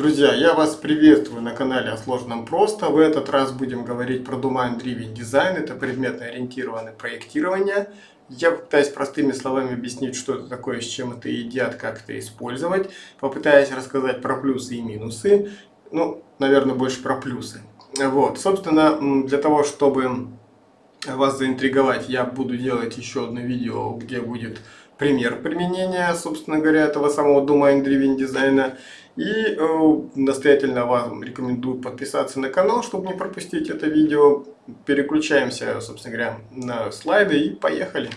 Друзья, я вас приветствую на канале о сложном просто. В этот раз будем говорить про Domain Driven Design. Это предметно ориентированное проектирование. Я попытаюсь простыми словами объяснить, что это такое, с чем это едят, как это использовать. Попытаюсь рассказать про плюсы и минусы. Ну, наверное, больше про плюсы. Вот, собственно, для того, чтобы вас заинтриговать, я буду делать еще одно видео, где будет пример применения, собственно говоря, этого самого Domain Driven дизайна. И э, настоятельно вам рекомендую подписаться на канал, чтобы не пропустить это видео. Переключаемся, собственно говоря, на слайды и поехали.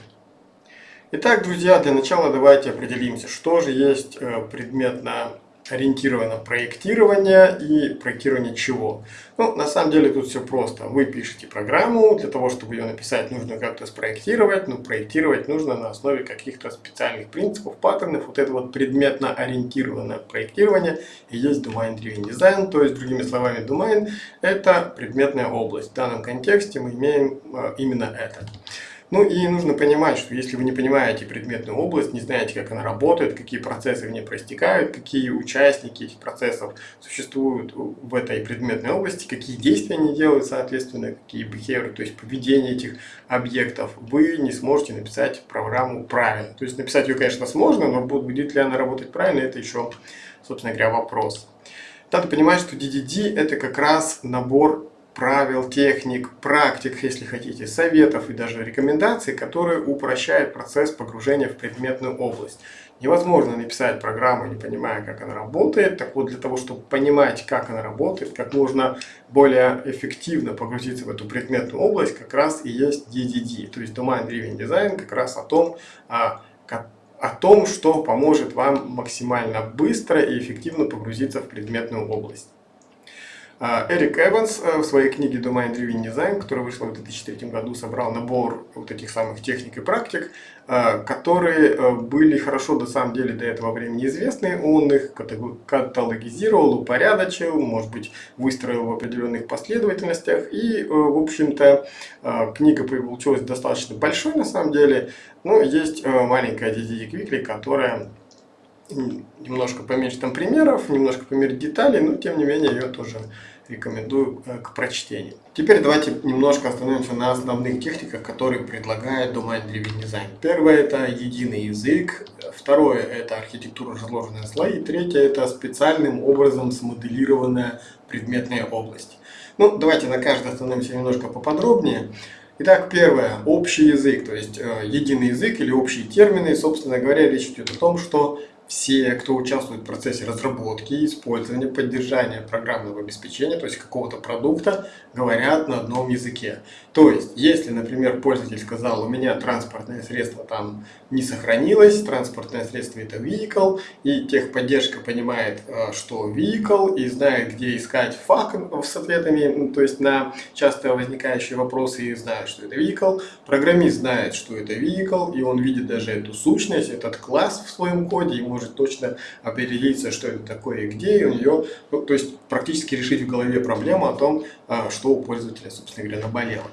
Итак, друзья, для начала давайте определимся, что же есть э, предметно ориентировано проектирование и проектирование чего. Ну, на самом деле тут все просто. Вы пишете программу, для того, чтобы ее написать, нужно как-то спроектировать, но проектировать нужно на основе каких-то специальных принципов, паттернов. Вот это вот предметно ориентированное проектирование и есть Domain Driven Design, то есть, другими словами, Domain – это предметная область. В данном контексте мы имеем э, именно это. Ну и нужно понимать, что если вы не понимаете предметную область, не знаете, как она работает, какие процессы в ней проистекают, какие участники этих процессов существуют в этой предметной области, какие действия они делают, соответственно, какие behavior, то есть поведение этих объектов, вы не сможете написать программу правильно. То есть написать ее, конечно, сложно, но будет ли она работать правильно, это еще, собственно говоря, вопрос. Надо понимать, что DDD это как раз набор правил, техник, практик, если хотите, советов и даже рекомендаций, которые упрощают процесс погружения в предметную область. Невозможно написать программу, не понимая, как она работает. Так вот, для того, чтобы понимать, как она работает, как можно более эффективно погрузиться в эту предметную область, как раз и есть DDD, то есть Domain Driven Design, как раз о том, о том, что поможет вам максимально быстро и эффективно погрузиться в предметную область. А, Эрик Эванс э, в своей книге Domain Driven Design, которая вышла в 2003 году, собрал набор вот этих самых техник и практик, э, которые э, были хорошо на самом деле до этого времени известны. Он их каталогизировал, упорядочил, может быть, выстроил в определенных последовательностях. И, в общем-то, книга получилась достаточно большой на самом деле. Но есть маленькая DDD Quickly, которая немножко поменьше там примеров, немножко поменьше деталей, но тем не менее ее тоже рекомендую э, к прочтению. Теперь давайте немножко остановимся на основных техниках, которые предлагает Domain Driven Design. Первое это единый язык, второе это архитектура разложенные слои, третье это специальным образом смоделированная предметная область. Ну, давайте на каждой остановимся немножко поподробнее. Итак, первое, общий язык, то есть э, единый язык или общие термины. Собственно говоря, речь идет о том, что все, кто участвует в процессе разработки, использования, поддержания программного обеспечения, то есть какого-то продукта, говорят на одном языке. То есть, если, например, пользователь сказал, у меня транспортное средство там не сохранилось, транспортное средство это vehicle, и техподдержка понимает, э, что vehicle, и знает, где искать фак с ответами, ну, то есть на часто возникающие вопросы, и знает, что это vehicle, программист знает, что это vehicle, и он видит даже эту сущность, этот класс в своем коде, и может точно определиться, что это такое и где, и у нее, ну, то есть практически решить в голове проблему о том, э, что у пользователя, собственно говоря, наболело.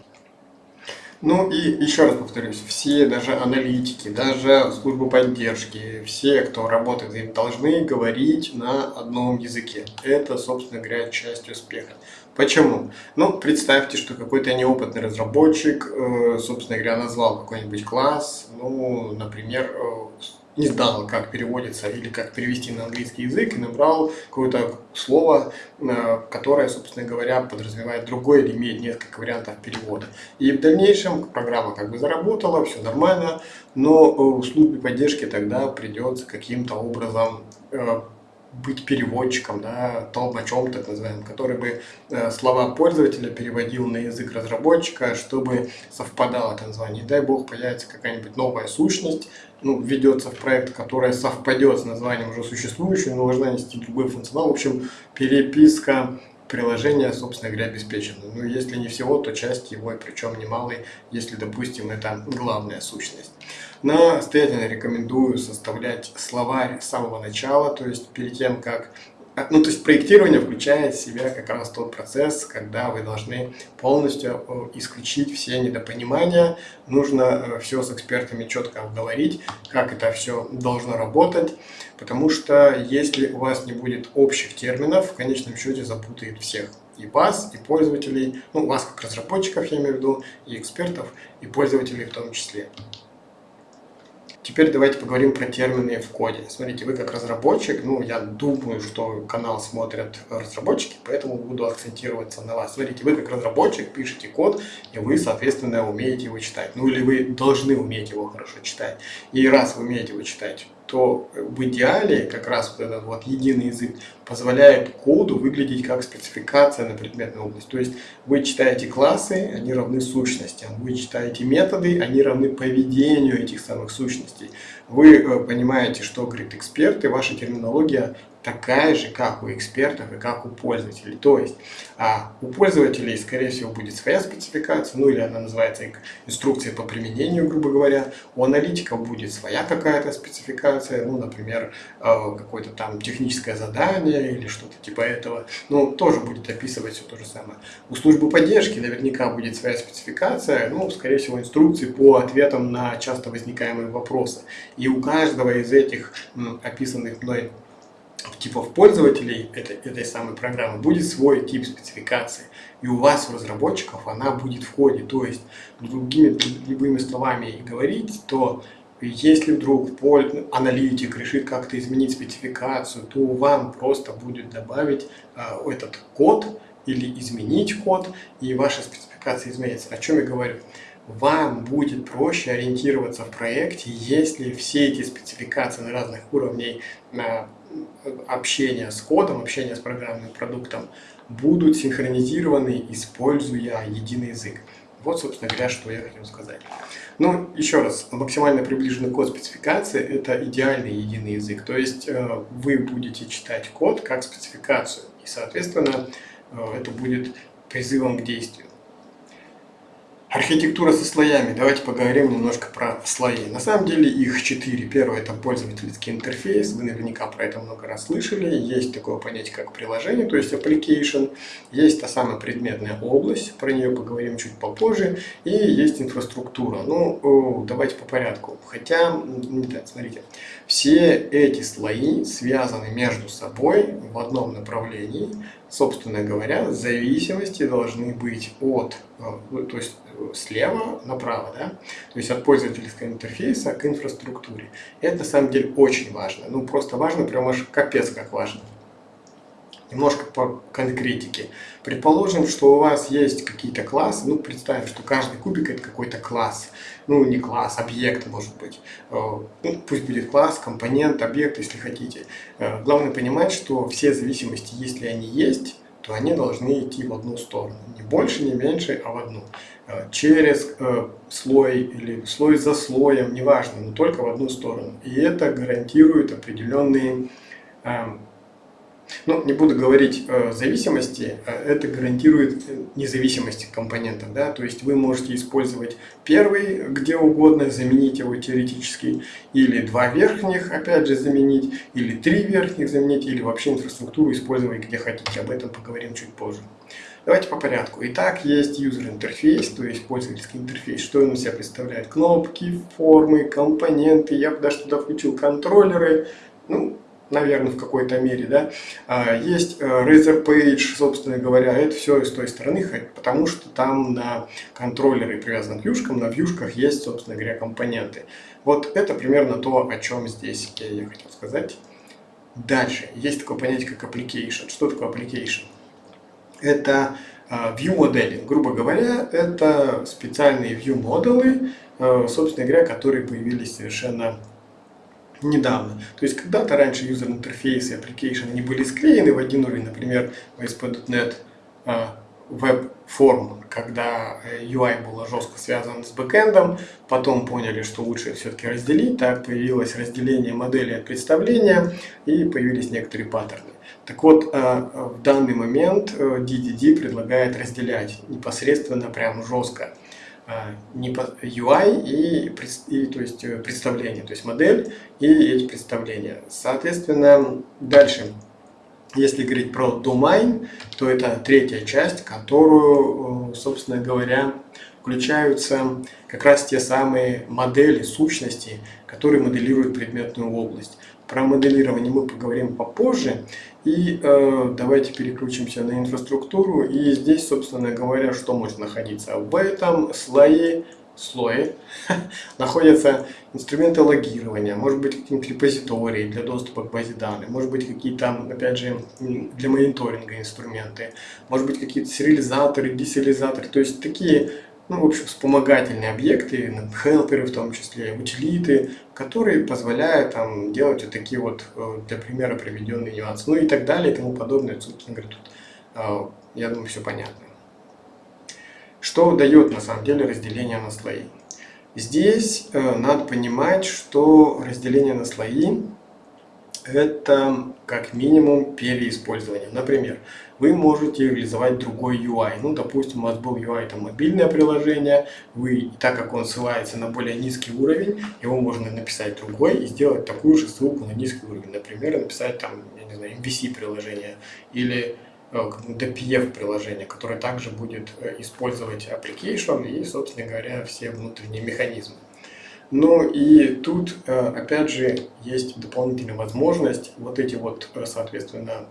Ну и еще раз повторюсь, все, даже аналитики, даже службы поддержки, все, кто работает им, должны говорить на одном языке. Это, собственно говоря, часть успеха. Почему? Ну, представьте, что какой-то неопытный разработчик, э, собственно говоря, назвал какой-нибудь класс, ну, например, э, не знал, как переводится или как перевести на английский язык, и набрал какое-то слово, э, которое, собственно говоря, подразумевает другое или имеет несколько вариантов перевода. И в дальнейшем программа как бы заработала, все нормально, но в службе поддержки тогда придется каким-то образом э, быть переводчиком, да, толмачом, так называемым, который бы э, слова пользователя переводил на язык разработчика, чтобы совпадало это название. дай бог появится какая-нибудь новая сущность, ну, введется в проект, которая совпадет с названием уже существующего, но должна нести другой функционал. В общем, переписка приложения, собственно говоря, обеспечена. Ну, если не всего, то часть его, причем немалой, если, допустим, это главная сущность. Настоятельно рекомендую составлять словарь с самого начала, то есть перед тем, как а, ну, то есть проектирование включает в себя как раз тот процесс, когда вы должны полностью исключить все недопонимания. Нужно э, все с экспертами четко обговорить, как это все должно работать. Потому что если у вас не будет общих терминов, в конечном счете запутает всех. И вас, и пользователей, ну, вас как разработчиков, я имею в виду, и экспертов, и пользователей в том числе. Теперь давайте поговорим про термины в коде. Смотрите, вы как разработчик, ну, я думаю, что канал смотрят разработчики, поэтому буду акцентироваться на вас. Смотрите, вы как разработчик пишете код, и вы, соответственно, умеете его читать. Ну, или вы должны уметь его хорошо читать. И раз вы умеете его читать, то в идеале как раз вот этот вот единый язык позволяет коду выглядеть как спецификация на предметную область. То есть вы читаете классы, они равны сущностям. Вы читаете методы, они равны поведению этих самых сущностей. Вы э, понимаете, что говорит эксперт, и ваша терминология такая же, как у экспертов и как у пользователей. То есть а у пользователей, скорее всего, будет своя спецификация, ну или она называется инструкция по применению, грубо говоря. У аналитиков будет своя какая-то спецификация, ну, например, э, какое-то там техническое задание или что-то типа этого. Ну, тоже будет описывать все то же самое. У службы поддержки наверняка будет своя спецификация, ну, скорее всего, инструкции по ответам на часто возникаемые вопросы. И у каждого из этих описанных мной типов пользователей этой, этой самой программы будет свой тип спецификации. И у вас, у разработчиков, она будет в коде. То есть, другими любыми словами говорить, то если вдруг аналитик решит как-то изменить спецификацию, то вам просто будет добавить э, этот код или изменить код, и ваша спецификация изменится. О чем я говорю? Вам будет проще ориентироваться в проекте, если все эти спецификации на разных уровнях э, общения с кодом, общения с программным продуктом будут синхронизированы, используя единый язык. Вот, собственно говоря, что я хотел сказать. Ну, еще раз, максимально приближенный код спецификации – это идеальный единый язык. То есть э, вы будете читать код как спецификацию, и, соответственно, э, это будет призывом к действию. Архитектура со слоями. Давайте поговорим немножко про слои. На самом деле их четыре. Первое это пользовательский интерфейс. Вы наверняка про это много раз слышали. Есть такое понятие, как приложение, то есть application. Есть та самая предметная область, про нее поговорим чуть попозже. И есть инфраструктура. Ну, давайте по порядку. Хотя, не так, смотрите. Все эти слои связаны между собой в одном направлении. Собственно говоря, зависимости должны быть от, э, то есть слева направо, да? то есть от пользовательского интерфейса к инфраструктуре. Это на самом деле очень важно. Ну просто важно, прям аж капец как важно. Немножко по конкретике. Предположим, что у вас есть какие-то классы, ну представим, что каждый кубик это какой-то класс. Ну не класс, объект может быть. Э, ну, пусть будет класс, компонент, объект, если хотите. Э, главное понимать, что все зависимости, если они есть, то они должны идти в одну сторону. Не больше, не меньше, а в одну. Э, через слой или слой за слоем, неважно, но только в одну сторону. И это гарантирует определенные эм, ну, не буду говорить э, зависимости, а это гарантирует независимость компонентов. Да? То есть вы можете использовать первый где угодно, заменить его теоретически, или два верхних опять же заменить, или три верхних заменить, или вообще инфраструктуру использовать где хотите. Об этом поговорим чуть позже. Давайте по порядку. Итак, есть user интерфейс, то есть пользовательский интерфейс. Что он из себя представляет? Кнопки, формы, компоненты. Я бы даже туда включил контроллеры. Ну, наверное, в какой-то мере, да. А, есть э, Razer Page, собственно говоря, это все с той стороны, потому что там на контроллеры привязаны к вьюшкам, на вьюшках есть, собственно говоря, компоненты. Вот это примерно то, о чем здесь я хотел сказать. Дальше, есть такое понятие, как application. Что такое application? Это э, view моделинг. Грубо говоря, это специальные view модулы, э, собственно говоря, которые появились совершенно недавно. То есть когда-то раньше user интерфейсы, application, они были склеены в один уровень, например, в ASP.NET Web Form, когда UI э, было жестко связано с бэкэндом, потом поняли, что лучше все-таки разделить, так появилось разделение модели от представления и появились некоторые паттерны. Так вот, э, в данный момент DDD э, предлагает разделять непосредственно прям жестко UI и, и то есть представление, то есть модель и эти представления. Соответственно, дальше Если говорить про domain, то это третья часть, которую, собственно говоря, включаются как раз те самые модели, сущности, которые моделируют предметную область. Про моделирование мы поговорим попозже. И э, давайте переключимся на инфраструктуру. И здесь, собственно говоря, что может находиться? В этом слое, слое находятся инструменты логирования, может быть какие-нибудь репозитории для доступа к базе данных, может быть какие-то, опять же, для мониторинга инструменты, может быть какие-то сериализаторы, десериализаторы, то есть такие ну, в общем, вспомогательные объекты, хелперы в том числе, утилиты, которые позволяют там, делать вот такие вот, э, для примера, приведенные нюансы, ну и так далее и тому подобное. Собственно говоря, тут, э, я думаю, все понятно. Что дает на самом деле разделение на слои? Здесь э, надо понимать, что разделение на слои это как минимум переиспользование. Например, вы можете реализовать другой UI. Ну, допустим, у вас был UI там мобильное приложение, вы, так как он ссылается на более низкий уровень, его можно написать другой и сделать такую же ссылку на низкий уровень. Например, написать там, я не знаю, MVC приложение или э, DPF приложение, которое также будет э, использовать application и, собственно говоря, все внутренние механизмы. Ну и тут, э, опять же, есть дополнительная возможность вот эти вот, э, соответственно,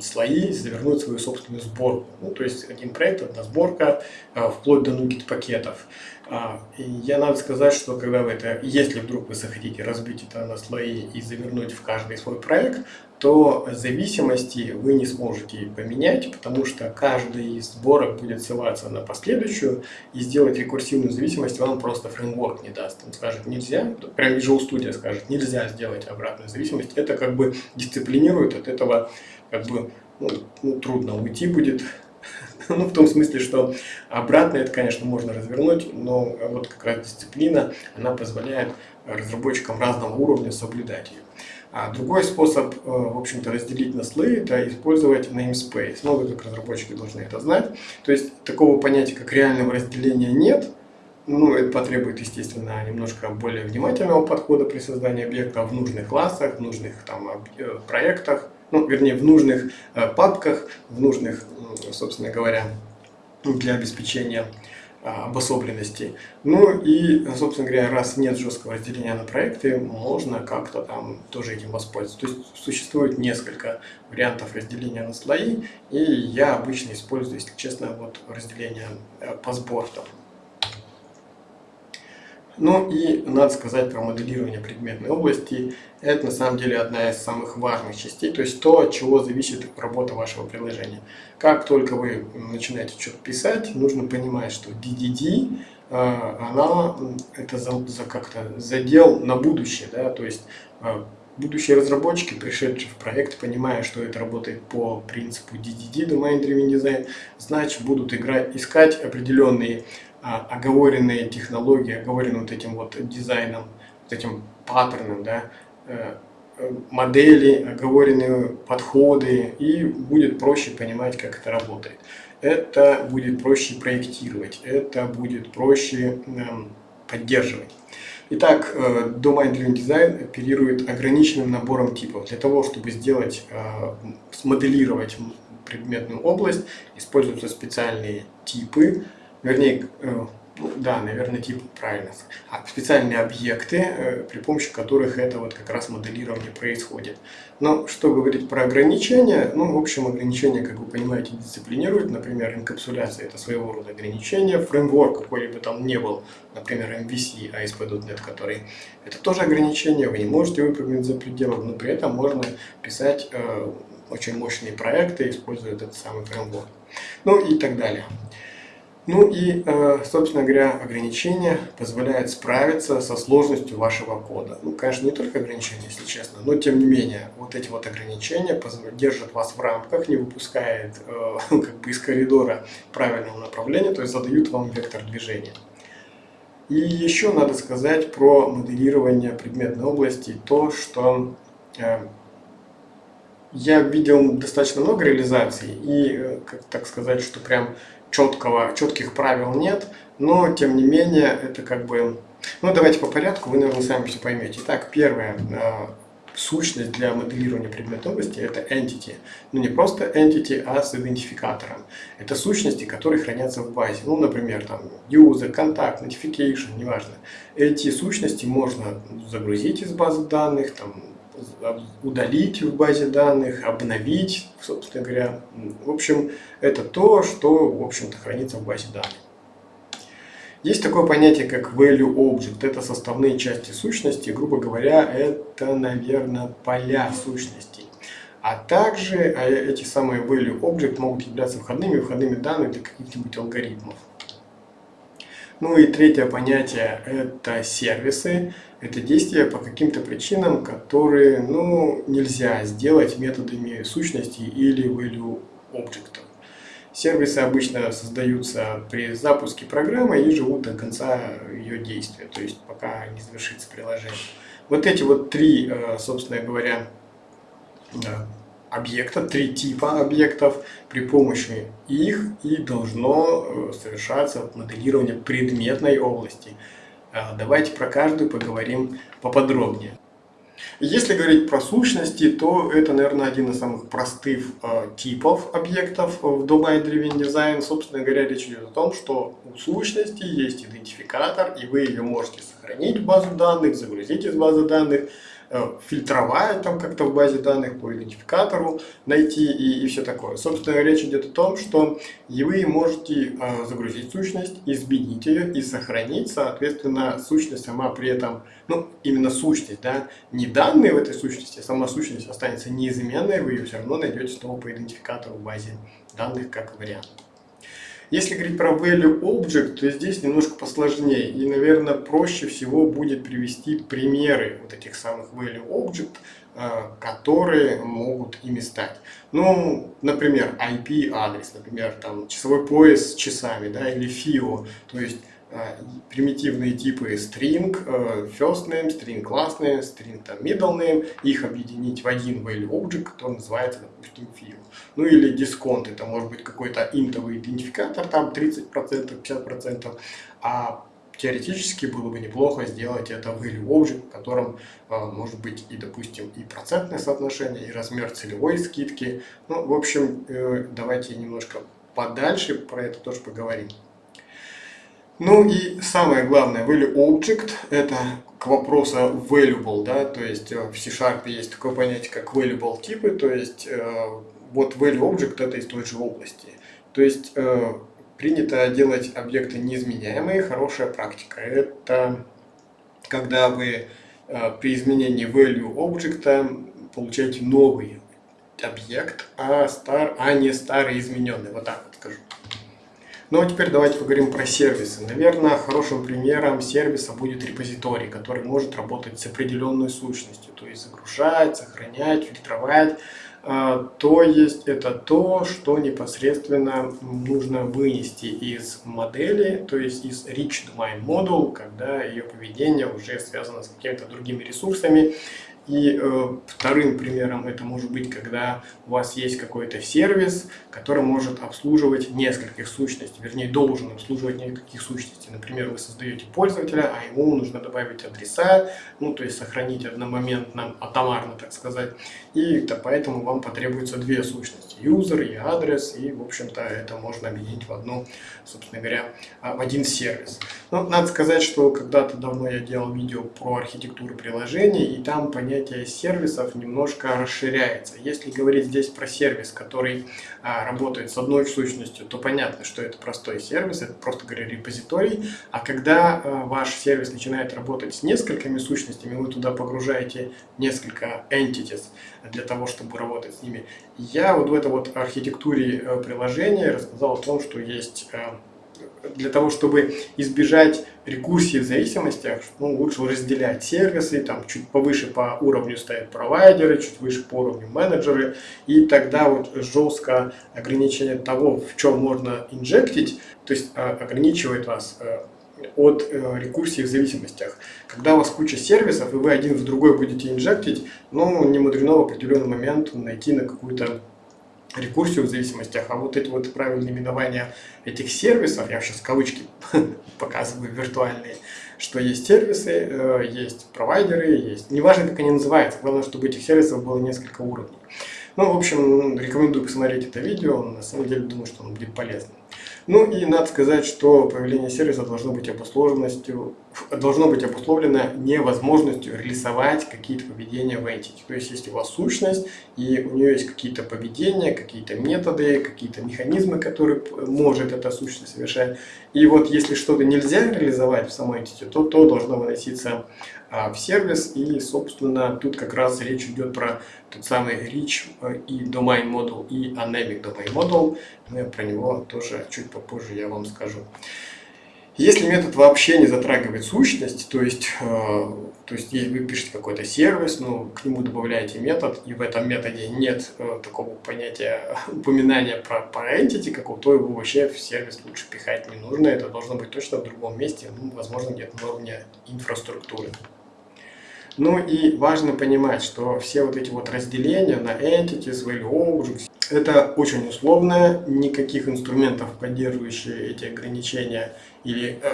слои завернуть свою собственную сборку. Ну, то есть один проект, одна сборка, э, вплоть до нукет пакетов. А, и я надо сказать, что когда вы это, если вдруг вы захотите разбить это на слои и завернуть в каждый свой проект, то зависимости вы не сможете поменять, потому что каждый из сборок будет ссылаться на последующую, и сделать рекурсивную зависимость вам просто фреймворк не даст. Он скажет нельзя, прям Visual Studio скажет нельзя сделать обратную зависимость. Это как бы дисциплинирует, от этого как бы ну, ну, трудно уйти будет Ну, в том смысле, что обратно это, конечно, можно развернуть, но вот как раз дисциплина, она позволяет разработчикам разного уровня соблюдать ее. А другой способ, э, в общем-то, разделить на слои, это использовать namespace. Ну, вы как разработчики должны это знать. То есть, такого понятия, как реального разделения нет. Ну, это потребует, естественно, немножко более внимательного подхода при создании объекта в нужных классах, в нужных там, э, проектах ну, вернее, в нужных э, папках, в нужных, собственно говоря, для обеспечения э, обособленности. Ну и, собственно говоря, раз нет жесткого разделения на проекты, можно как-то там тоже этим воспользоваться. То есть существует несколько вариантов разделения на слои, и я обычно использую, если честно, вот разделение э, по сбортам. Ну и надо сказать про моделирование предметной области. Это на самом деле одна из самых важных частей, то есть то, от чего зависит работа вашего приложения. Как только вы начинаете что-то писать, нужно понимать, что DDD, э, она это за, как-то задел на будущее, да, то есть э, будущие разработчики, пришедшие в проект, понимая, что это работает по принципу DDD, Domain Driven Design, значит будут играть, искать определенные оговоренные технологии, оговоренным вот этим вот дизайном, вот этим паттерном, да, э, э, модели, оговоренные подходы, и будет проще понимать, как это работает. Это будет проще проектировать, это будет проще эм, поддерживать. Итак, э, Domain Driven Design оперирует ограниченным набором типов. Для того, чтобы сделать, смоделировать предметную область, используются специальные типы, вернее, э, ну, да, наверное, тип правильно, а специальные объекты, э, при помощи которых это вот как раз моделирование происходит. Но что говорить про ограничения? Ну, в общем, ограничения, как вы понимаете, дисциплинируют. Например, инкапсуляция – это своего рода ограничение. Фреймворк какой-либо там не был, например, MVC, ASP.NET, который – это тоже ограничение. Вы не можете выпрыгнуть за пределом, но при этом можно писать э, очень мощные проекты, используя этот самый фреймворк. Ну и так далее. Ну и, э, собственно говоря, ограничения позволяют справиться со сложностью вашего кода. Ну, конечно, не только ограничения, если честно, но тем не менее, вот эти вот ограничения держат вас в рамках, не выпускают э, как бы из коридора правильного направления, то есть задают вам вектор движения. И еще надо сказать про моделирование предметной области, то, что э, я видел достаточно много реализаций, и, как так сказать, что прям четкого, четких правил нет, но тем не менее это как бы... Ну давайте по порядку, вы, наверное, сами все поймете. Итак, первое. Э, сущность для моделирования предметной области – это entity. Ну, не просто entity, а с идентификатором. Это сущности, которые хранятся в базе. Ну, например, там user, контакт, notification, неважно. Эти сущности можно загрузить из базы данных, там, удалить в базе данных, обновить, собственно говоря. В общем, это то, что, в общем-то, хранится в базе данных. Есть такое понятие, как value object. Это составные части сущности. Грубо говоря, это, наверное, поля сущностей. А также а, эти самые value object могут являться входными входными данными для каких-нибудь алгоритмов. Ну и третье понятие – это сервисы. Это действия по каким-то причинам, которые ну, нельзя сделать методами сущности или value object. Сервисы обычно создаются при запуске программы и живут до конца ее действия, то есть пока не завершится приложение. Вот эти вот три, э, собственно говоря, э, объекта, три типа объектов, при помощи их и должно э, совершаться моделирование предметной области. Давайте про каждую поговорим поподробнее. Если говорить про сущности, то это, наверное, один из самых простых э, типов объектов в Domain Driven Design. Собственно говоря, речь идет о том, что у сущности есть идентификатор, и вы ее можете сохранить в базу данных, загрузить из базы данных, Э, фильтровать там как-то в базе данных по идентификатору найти и, и все такое. Собственно, речь идет о том, что вы можете э, загрузить сущность, изменить ее и сохранить, соответственно, сущность сама при этом, ну, именно сущность, да, не данные в этой сущности, а сама сущность останется неизменной, вы ее все равно найдете снова по идентификатору в базе данных как вариант. Если говорить про value object, то здесь немножко посложнее. И, наверное, проще всего будет привести примеры вот этих самых value object, э, которые могут ими стать. Ну, например, IP-адрес, например, там часовой пояс с часами, да, или FIO, то есть примитивные типы string, э, first name, string class name, string там, middle name, их объединить в один value object, который называется, допустим, field. Ну или дисконт, это может быть какой-то интовый идентификатор, там 30%, 50%, а теоретически было бы неплохо сделать это value object, в котором э, может быть и, допустим, и процентное соотношение, и размер целевой скидки. Ну, в общем, давайте немножко подальше про это тоже поговорим. Ну и самое главное, value object, это к вопросу valuable, да, то есть э, в C-Sharp есть такое понятие, как valuable типы, то есть э, вот value object это из той же области. То есть э, принято делать объекты неизменяемые, хорошая практика. Это когда вы при изменении value object получаете новый объект, а, стар, а не старый измененный. Вот так вот скажу. Ну а теперь давайте поговорим про сервисы. Наверное, хорошим примером сервиса будет репозиторий, который может работать с определенной сущностью, то есть загружать, сохранять, фильтровать. А, то есть это то, что непосредственно нужно вынести из модели, то есть из Rich Domain Model, когда ее поведение уже связано с какими-то другими ресурсами и э, вторым примером это может быть, когда у вас есть какой-то сервис, который может обслуживать нескольких сущностей, вернее должен обслуживать нескольких сущностей. Например, вы создаете пользователя, а ему нужно добавить адреса, ну то есть сохранить одномоментно, атомарно так сказать. И то поэтому вам потребуется две сущности, user и адрес, и в общем-то это можно объединить в одну, собственно говоря, а, в один сервис. Но надо сказать, что когда-то давно я делал видео про архитектуру приложений, и там понятие сервисов немножко расширяется. Если говорить здесь про сервис, который а, работает с одной сущностью, то понятно, что это простой сервис, это просто говоря репозиторий. А когда а, ваш сервис начинает работать с несколькими сущностями, вы туда погружаете несколько entities для того, чтобы работать с ними. Я вот в этой вот архитектуре э, приложения рассказал о том, что есть э, для того, чтобы избежать рекурсии в зависимостях, ну, лучше разделять сервисы, там чуть повыше по уровню стоят провайдеры, чуть выше по уровню менеджеры, и тогда вот жестко ограничение того, в чем можно инжектить, то есть а, ограничивает вас э, от э, рекурсии в зависимостях. Когда у вас куча сервисов, и вы один в другой будете инжектить, ну, не мудрено в определенный момент найти на какую-то рекурсию в зависимостях, а вот эти вот правильные именования этих сервисов, я сейчас кавычки показываю виртуальные, что есть сервисы, э, есть провайдеры, есть... Неважно, как они называются, главное, чтобы этих сервисов было несколько уровней. Ну, в общем, рекомендую посмотреть это видео, на самом деле думаю, что оно будет полезным. Ну и надо сказать, что появление сервиса должно быть обусловленностью, должно быть обусловлено невозможностью реализовать какие-то поведения в entity. То есть, если у вас сущность, и у нее есть какие-то поведения, какие-то методы, какие-то механизмы, которые может эта сущность совершать, и вот если что-то нельзя реализовать в самой entity, то то должно выноситься в сервис, и, собственно, тут как раз речь идет про тот самый Rich э, и Domain Model, и Anemic Domain Model, но про него тоже чуть попозже я вам скажу. Если метод вообще не затрагивает сущность, то есть, э, то есть вы пишете какой-то сервис, ну, к нему добавляете метод, и в этом методе нет э, такого понятия упоминания про, про entity какого, то его вообще в сервис лучше пихать не нужно. Это должно быть точно в другом месте, ну, возможно, где-то на уровне инфраструктуры. Ну и важно понимать, что все вот эти вот разделения на entities, value objects, это очень условное, никаких инструментов, поддерживающих эти ограничения или э,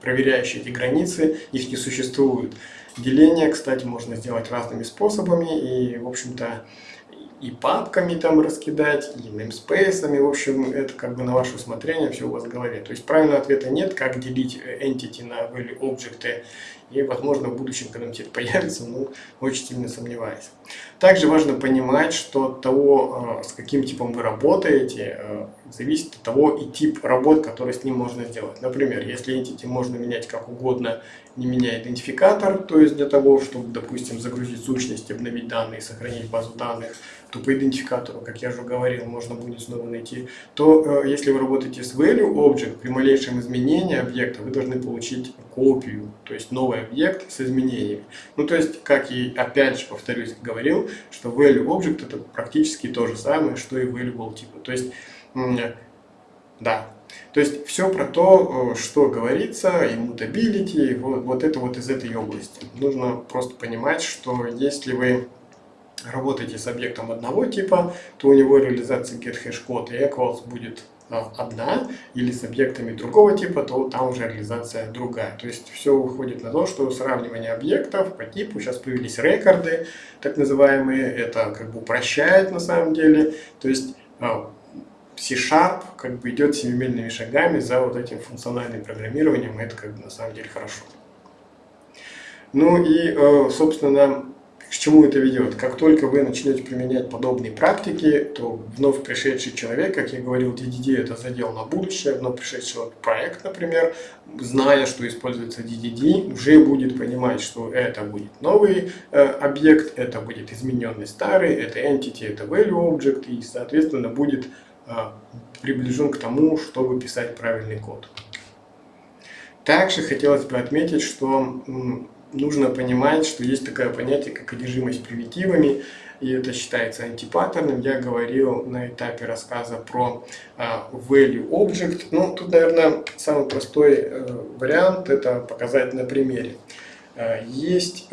проверяющие эти границы, их не существует. Деление, кстати, можно сделать разными способами, и, в общем-то, и папками там раскидать, и namespace, в общем, это как бы на ваше усмотрение, все у вас в голове. То есть правильного ответа нет, как делить entity на value объекты, и, возможно, в будущем когда-нибудь это появится, но очень сильно сомневаюсь. Также важно понимать, что от того, э, с каким типом вы работаете, э, зависит от того и тип работ, который с ним можно сделать. Например, если entity можно менять как угодно, не меняя идентификатор, то есть для того, чтобы, допустим, загрузить сущность, обновить данные, сохранить базу данных, то по идентификатору, как я уже говорил, можно будет снова найти, то э, если вы работаете с value object, при малейшем изменении объекта вы должны получить копию, то есть новый объект с изменениями. Ну, то есть, как и опять же повторюсь, говорил, что value object это практически то же самое, что и valuable типа. То есть, да, то есть все про то, э, что говорится, immutability, вот, вот это вот из этой области. Нужно просто понимать, что если вы работаете с объектом одного типа, то у него реализация getHashCode и equals будет а, одна, или с объектами другого типа, то там уже реализация другая. То есть все уходит на то, что сравнивание объектов по типу, сейчас появились рекорды, так называемые, это как бы упрощает на самом деле. То есть а, C-Sharp как бы идет семимильными шагами за вот этим функциональным программированием, и это как бы на самом деле хорошо. Ну и, э, собственно, к чему это ведет? Как только вы начнете применять подобные практики, то вновь пришедший человек, как я говорил, DDD это задел на будущее, вновь пришедший проект, например, зная, что используется DDD, уже будет понимать, что это будет новый э, объект, это будет измененный старый, это entity, это value object, и, соответственно, будет приближен к тому, чтобы писать правильный код. Также хотелось бы отметить, что нужно понимать, что есть такое понятие, как одержимость примитивами, и это считается антипаттерном. Я говорил на этапе рассказа про uh, value object. Ну, тут, наверное, самый простой uh, вариант это показать на примере. Есть,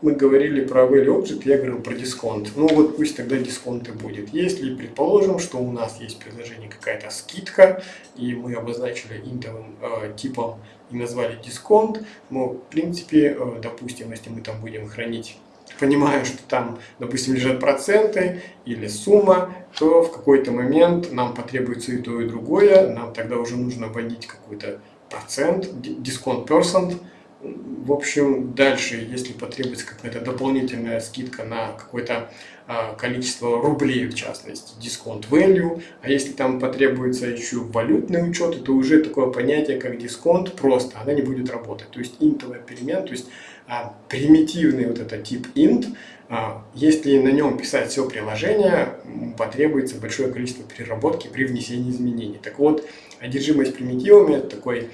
мы говорили про value object, я говорил про дисконт. Ну вот пусть тогда дисконт и будет. Если предположим, что у нас есть предложение какая-то скидка, и мы обозначили интовым типом и назвали дисконт, но в принципе, э, допустим, если мы там будем хранить понимая, что там, допустим, лежат проценты или сумма, то в какой-то момент нам потребуется и то, и другое. Нам тогда уже нужно вводить какой-то процент, дисконт percent, в общем, дальше, если потребуется какая-то дополнительная скидка на какое-то а, количество рублей, в частности, дисконт value, а если там потребуется еще валютный учет, то уже такое понятие, как дисконт, просто она не будет работать. То есть интовая перемен, то есть а, примитивный вот этот тип int, а, если на нем писать все приложение, потребуется большое количество переработки при внесении изменений. Так вот, одержимость примитивами – это такой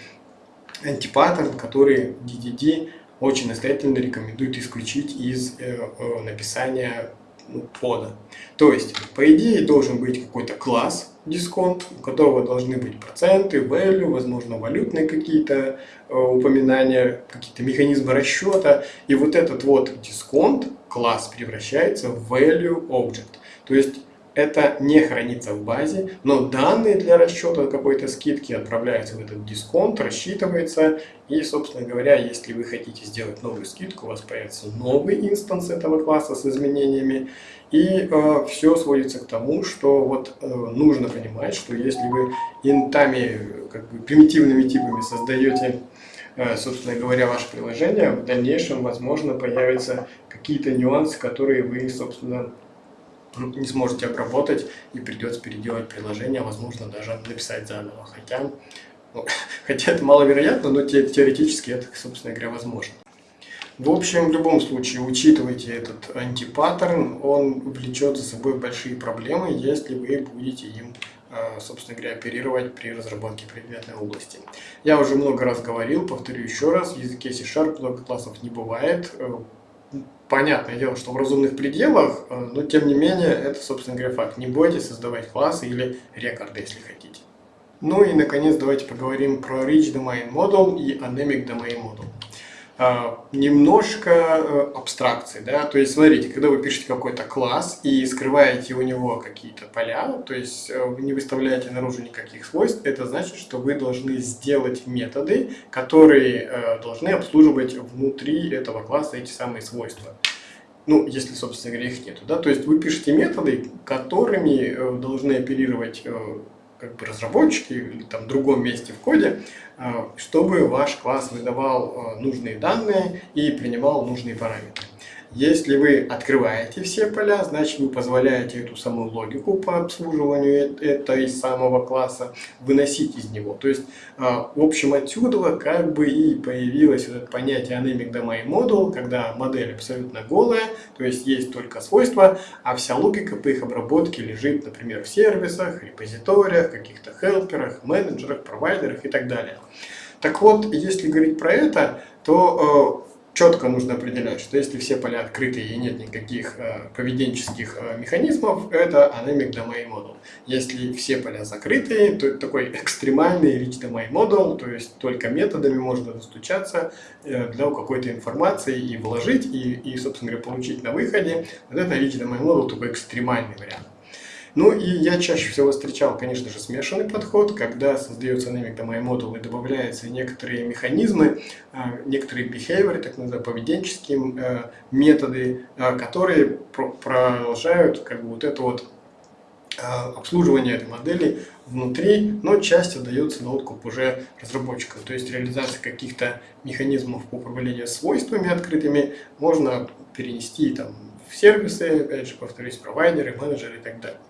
антипаттерн, который DDD очень настоятельно рекомендует исключить из э, э, написания ну, кода. То есть, по идее, должен быть какой-то класс дисконт, у которого должны быть проценты, value, возможно, валютные какие-то э, упоминания, какие-то механизмы расчета. И вот этот вот дисконт, класс, превращается в value object. То есть, это не хранится в базе, но данные для расчета какой-то скидки отправляются в этот дисконт, рассчитывается, и, собственно говоря, если вы хотите сделать новую скидку, у вас появится новый инстанс этого класса с изменениями, и э, все сводится к тому, что вот э, нужно понимать, что если вы интами, как бы примитивными типами создаете э, собственно говоря, ваше приложение, в дальнейшем, возможно, появятся какие-то нюансы, которые вы, собственно, не сможете обработать и придется переделать приложение, возможно даже написать заново. Хотя, ну, хотя это маловероятно, но теоретически это, собственно говоря, возможно. В общем, в любом случае, учитывайте этот антипаттерн, он влечет за собой большие проблемы, если вы будете им, а, собственно говоря, оперировать при разработке предметной области. Я уже много раз говорил, повторю еще раз, в языке C-Sharp много классов не бывает, понятное дело, что в разумных пределах, э, но тем не менее, это, собственно говоря, факт. Не бойтесь создавать классы или рекорды, если хотите. Ну и, наконец, давайте поговорим про Rich Domain Model и Anemic Domain Model. А, немножко э, абстракции, да, то есть смотрите, когда вы пишете какой-то класс и скрываете у него какие-то поля, то есть э, вы не выставляете наружу никаких свойств, это значит, что вы должны сделать методы, которые э, должны обслуживать внутри этого класса эти самые свойства. Ну, если, собственно говоря, их нету, да, то есть вы пишете методы, которыми должны оперировать как бы разработчики или там в другом месте в коде, а, чтобы ваш класс выдавал а, нужные данные и принимал нужные параметры. Если вы открываете все поля, значит вы позволяете эту самую логику по обслуживанию этой самого класса выносить из него. То есть, а, в общем, отсюда как бы и появилось это понятие Anemic Domain Model, когда модель абсолютно голая, то есть есть только свойства, а вся логика по их обработке лежит, например, в сервисах, репозиториях, каких-то хелперах, менеджерах, провайдерах и так далее. Так вот, если говорить про это, то э, четко нужно определять, что если все поля открыты и нет никаких э, поведенческих э, механизмов, это Anemic Domain Model. Если все поля закрыты, то это такой экстремальный Rich Domain Model, то есть только методами можно достучаться э, для какой-то информации и вложить, и, и, собственно говоря, получить на выходе. Вот это Rich Domain Model такой экстремальный вариант. Ну и я чаще всего встречал, конечно же, смешанный подход, когда создается Domain Model и добавляются некоторые механизмы, а, некоторые behavior, так называемые поведенческие э, методы, а, которые продолжают как бы вот это вот а, обслуживание этой модели внутри, но часть отдается на откуп уже разработчикам. То есть реализация каких-то механизмов по управлению свойствами открытыми можно перенести там, в сервисы, опять же, повторюсь, провайдеры, менеджеры и так далее.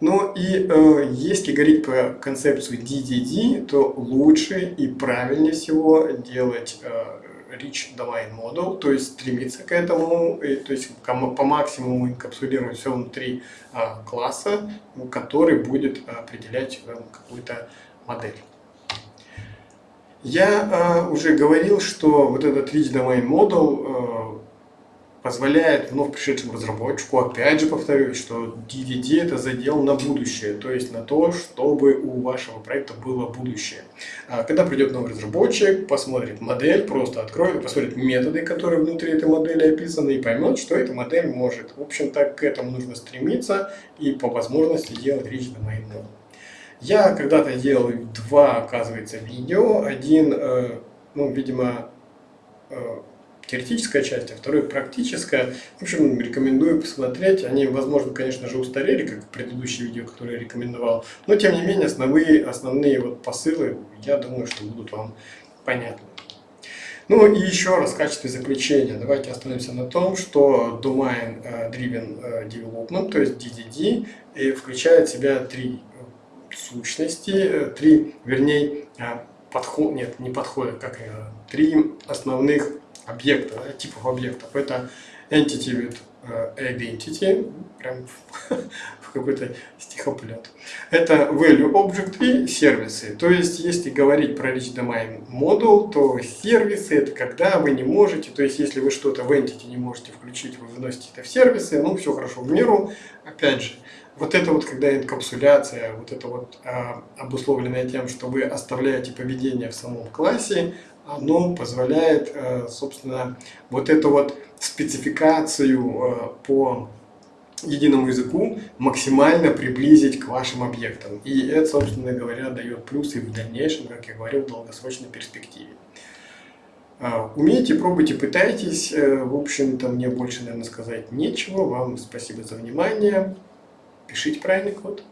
Ну и э, если говорить про концепцию DDD, то лучше и правильнее всего делать э, Rich Domain Model, то есть стремиться к этому, и, то есть по максимуму инкапсулировать все внутри э, класса, который будет определять э, какую-то модель. Я э, уже говорил, что вот этот Rich Domain Model э, позволяет вновь пришедшему разработчику, опять же повторюсь, что DDD это задел на будущее, то есть на то, чтобы у вашего проекта было будущее. А когда придет новый разработчик, посмотрит модель, просто откроет, посмотрит методы, которые внутри этой модели описаны, и поймет, что эта модель может. В общем-то, к этому нужно стремиться и по возможности делать речь на модель. Я когда-то делал два, оказывается, видео. Один, э, ну, видимо, э, теоретическая часть, а второе практическая. В общем, рекомендую посмотреть. Они, возможно, конечно же, устарели, как предыдущие видео, которые я рекомендовал. Но, тем не менее, основные, основные вот посылы, я думаю, что будут вам понятны. Ну и еще раз в качестве заключения давайте остановимся на том, что Domain э, Driven э, Development, то есть DDD, включает в себя три сущности, э, три, вернее, подход, нет, не подхода, как три основных объекта, типов объектов. Это entity with э, identity, прям в какой-то стихоплет. Это value object и сервисы. То есть, если говорить про rich domain model, то сервисы это когда вы не можете, то есть, если вы что-то в entity не можете включить, вы выносите это в сервисы, ну, все хорошо в меру. Опять же, вот это вот, когда инкапсуляция, вот это вот а, обусловленное тем, что вы оставляете поведение в самом классе, оно позволяет, э, собственно, вот эту вот спецификацию э, по единому языку максимально приблизить к вашим объектам. И это, собственно говоря, дает плюсы в дальнейшем, как я говорил, в долгосрочной перспективе. А, умейте, пробуйте, пытайтесь. Э, в общем-то, мне больше, наверное, сказать нечего. Вам спасибо за внимание. Пишите правильный код.